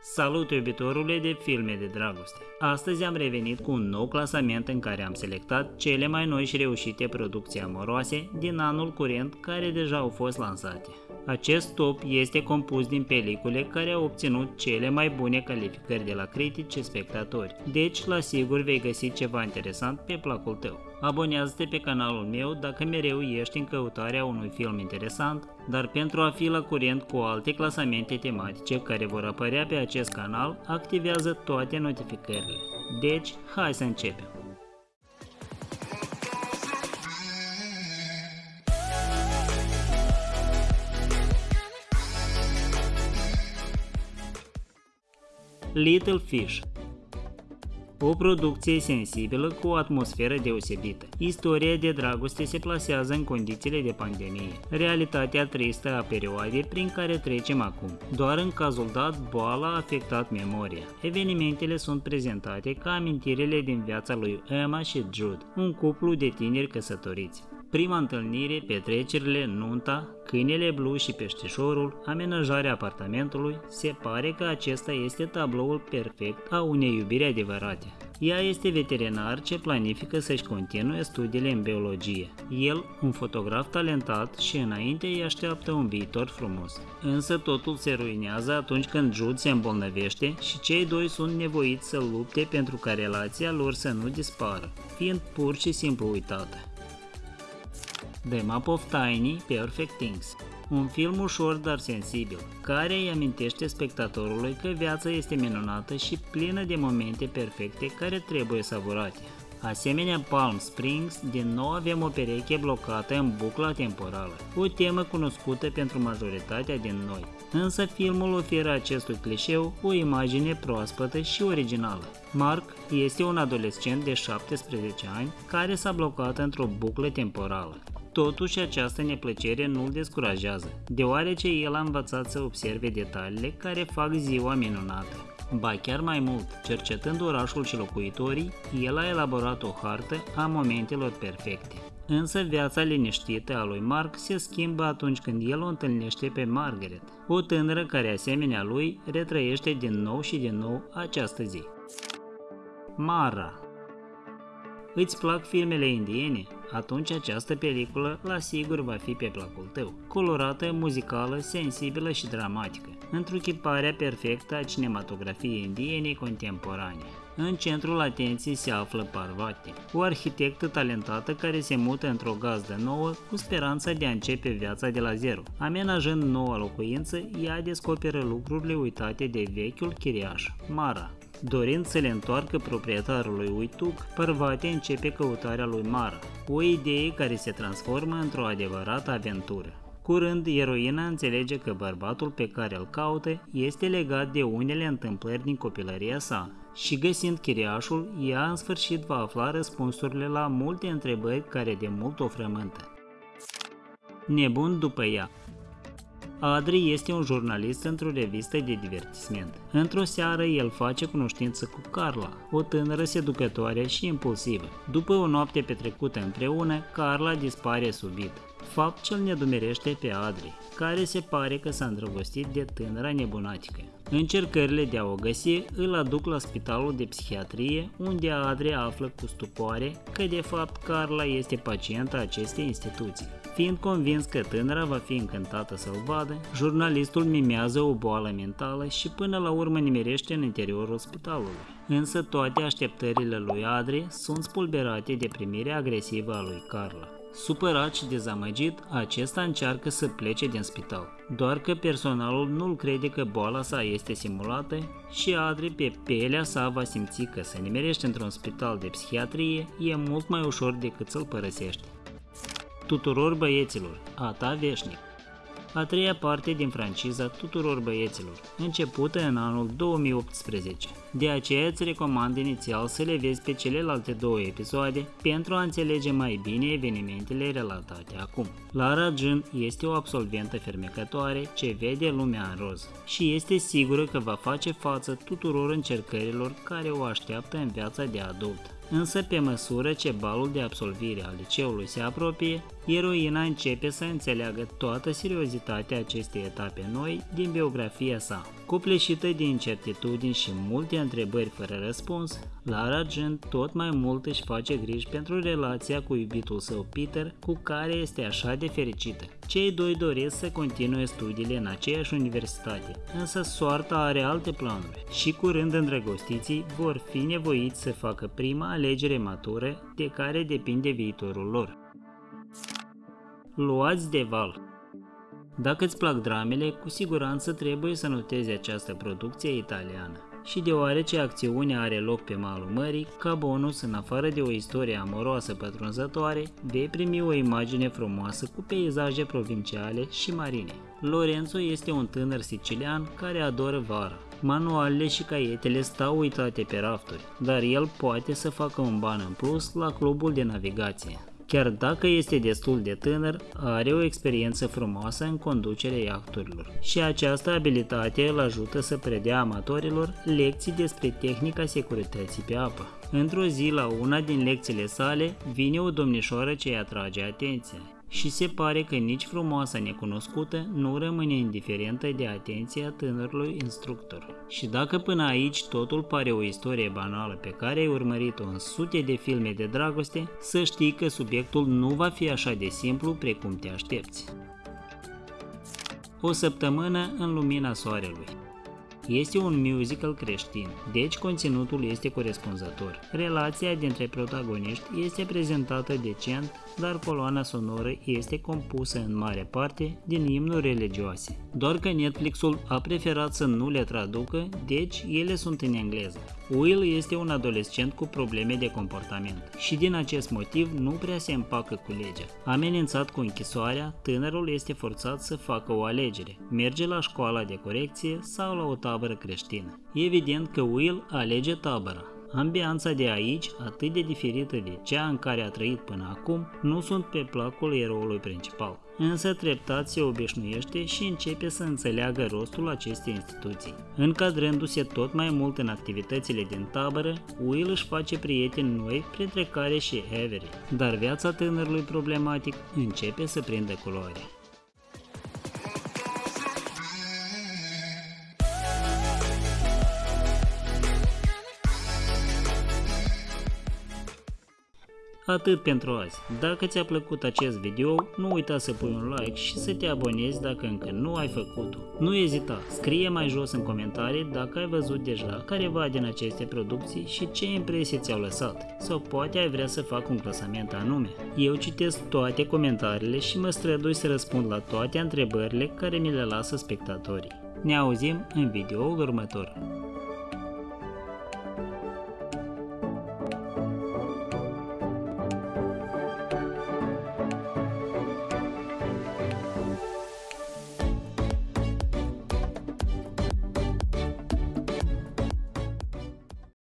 Salut iubitorule de filme de dragoste! Astăzi am revenit cu un nou clasament în care am selectat cele mai noi și reușite producții amoroase din anul curent care deja au fost lansate. Acest top este compus din pelicule care au obținut cele mai bune calificări de la critici și spectatori, deci la sigur vei găsi ceva interesant pe placul tău. Abonează-te pe canalul meu dacă mereu ești în căutarea unui film interesant, dar pentru a fi la curent cu alte clasamente tematice care vor apărea pe acest canal, activează toate notificările. Deci, hai să începem! Little Fish o producție sensibilă cu o atmosferă deosebită. Istoria de dragoste se plasează în condițiile de pandemie, realitatea tristă a perioadei prin care trecem acum. Doar în cazul dat, boala a afectat memoria. Evenimentele sunt prezentate ca amintirile din viața lui Emma și Jude, un cuplu de tineri căsătoriți prima întâlnire, petrecerile, nunta, câinele blu și peștișorul, amenajarea apartamentului, se pare că acesta este tabloul perfect a unei iubiri adevărate. Ea este veterinar ce planifică să-și continue studiile în biologie. El, un fotograf talentat și înainte îi așteaptă un viitor frumos. Însă totul se ruinează atunci când Jude se îmbolnăvește și cei doi sunt nevoiți să lupte pentru ca relația lor să nu dispară, fiind pur și simplu uitată. The Map of Tiny Perfect Things un film ușor dar sensibil, care îi amintește spectatorului că viața este minunată și plină de momente perfecte care trebuie savurate. Asemenea Palm Springs, din nou avem o pereche blocată în bucla temporală, o temă cunoscută pentru majoritatea din noi. Însă filmul oferă acestui clișeu o imagine proaspătă și originală. Mark este un adolescent de 17 ani care s-a blocat într-o buclă temporală. Totuși, această neplăcere nu îl descurajează, deoarece el a învățat să observe detaliile care fac ziua minunată. Ba chiar mai mult, cercetând orașul și locuitorii, el a elaborat o hartă a momentelor perfecte. Însă viața liniștită a lui Mark se schimbă atunci când el o întâlnește pe Margaret, o tânără care asemenea lui retrăiește din nou și din nou această zi. Mara Îți plac filmele indiene? Atunci această peliculă la sigur va fi pe placul tău. Colorată, muzicală, sensibilă și dramatică. Întruchiparea perfectă a cinematografiei indiene contemporane. În centrul atenției se află Parvati, o arhitectă talentată care se mută într-o gazdă nouă cu speranța de a începe viața de la zero. Amenajând noua locuință, ea descoperă lucrurile uitate de vechiul chiriaș, Mara, Dorind să le întoarcă proprietarului Uituc, Parvati începe căutarea lui Mara, o idee care se transformă într-o adevărată aventură. Curând, eroina înțelege că bărbatul pe care îl caută este legat de unele întâmplări din copilăria sa și găsind chiriașul, ea în sfârșit va afla răspunsurile la multe întrebări care de mult o frământă. Nebun după ea Adri este un jurnalist într-o revistă de divertisment. Într-o seară, el face cunoștință cu Carla, o tânără seducătoare și impulsivă. După o noapte petrecută împreună, Carla dispare subit. Fapt ce îl nedumerește pe Adri, care se pare că s-a îndrăgostit de tânăra nebunatică. Încercările de a o găsi îl aduc la spitalul de psihiatrie, unde Adri află cu stupoare că de fapt Carla este pacienta acestei instituții. Fiind convins că tânăra va fi încântată să-l vadă, jurnalistul mimează o boală mentală și până la urmă nimerește în interiorul spitalului. Însă toate așteptările lui Adri sunt spulberate de primirea agresivă a lui Carla. Supărat și dezamăgit, acesta încearcă să plece din spital. Doar că personalul nu-l crede că boala sa este simulată și Adri pe pielea sa va simți că să nimerește într-un spital de psihiatrie e mult mai ușor decât să-l părăsești tuturor băieților, a ta veșnic. A treia parte din franciza tuturor băieților, începută în anul 2018. De aceea îți recomand inițial să le vezi pe celelalte două episoade pentru a înțelege mai bine evenimentele relatate acum. Lara Jun este o absolventă fermecătoare ce vede lumea în roz și este sigură că va face față tuturor încercărilor care o așteaptă în viața de adult. Însă, pe măsură ce balul de absolvire al liceului se apropie, eroina începe să înțeleagă toată seriozitatea acestei etape noi din biografia sa. Copleșită din incertitudini și multe întrebări fără răspuns, Lara Argent tot mai mult își face griji pentru relația cu iubitul său Peter, cu care este așa de fericită. Cei doi doresc să continue studiile în aceeași universitate, însă soarta are alte planuri și curând îndrăgostiții vor fi nevoiți să facă prima alegere matură de care depinde viitorul lor. Luați de val Dacă îți plac dramele, cu siguranță trebuie să notezi această producție italiană și deoarece acțiunea are loc pe malul mării, ca bonus, în afară de o istorie amoroasă pătrunzătoare, vei primi o imagine frumoasă cu peisaje provinciale și marine. Lorenzo este un tânăr sicilian care adoră vara. Manualele și caietele stau uitate pe rafturi, dar el poate să facă un ban în plus la clubul de navigație. Chiar dacă este destul de tânăr, are o experiență frumoasă în conducerea iahturilor și această abilitate îl ajută să predea amatorilor lecții despre tehnica securității pe apă. Într-o zi, la una din lecțiile sale, vine o domnișoară ce îi atrage atenția și se pare că nici frumoasa necunoscută nu rămâne indiferentă de atenția tânărului instructor. Și dacă până aici totul pare o istorie banală pe care ai urmărit-o în sute de filme de dragoste, să știi că subiectul nu va fi așa de simplu precum te aștepți. O săptămână în lumina soarelui este un musical creștin, deci conținutul este corespunzător. Relația dintre protagoniști este prezentată decent, dar coloana sonoră este compusă în mare parte din imnuri religioase. Doar că Netflixul a preferat să nu le traducă, deci ele sunt în engleză. Will este un adolescent cu probleme de comportament și din acest motiv nu prea se împacă cu legea. Amenințat cu închisoarea, tânărul este forțat să facă o alegere, merge la școala de corecție sau la o tabără creștină. Evident că Will alege tabăra, Ambianța de aici, atât de diferită de cea în care a trăit până acum, nu sunt pe placul eroului principal. Însă treptat se obișnuiește și începe să înțeleagă rostul acestei instituții. Încadrându-se tot mai mult în activitățile din tabără, Will își face prieteni noi, printre care și Avery. Dar viața tânărului problematic începe să prindă culoare. Atât pentru azi. Dacă ți-a plăcut acest video, nu uita să pui un like și să te abonezi dacă încă nu ai făcut-o. Nu ezita, scrie mai jos în comentarii dacă ai văzut deja careva din aceste producții și ce impresii ți-au lăsat. Sau poate ai vrea să fac un clasament anume. Eu citesc toate comentariile și mă strădui să răspund la toate întrebările care mi le lasă spectatorii. Ne auzim în videoul următor.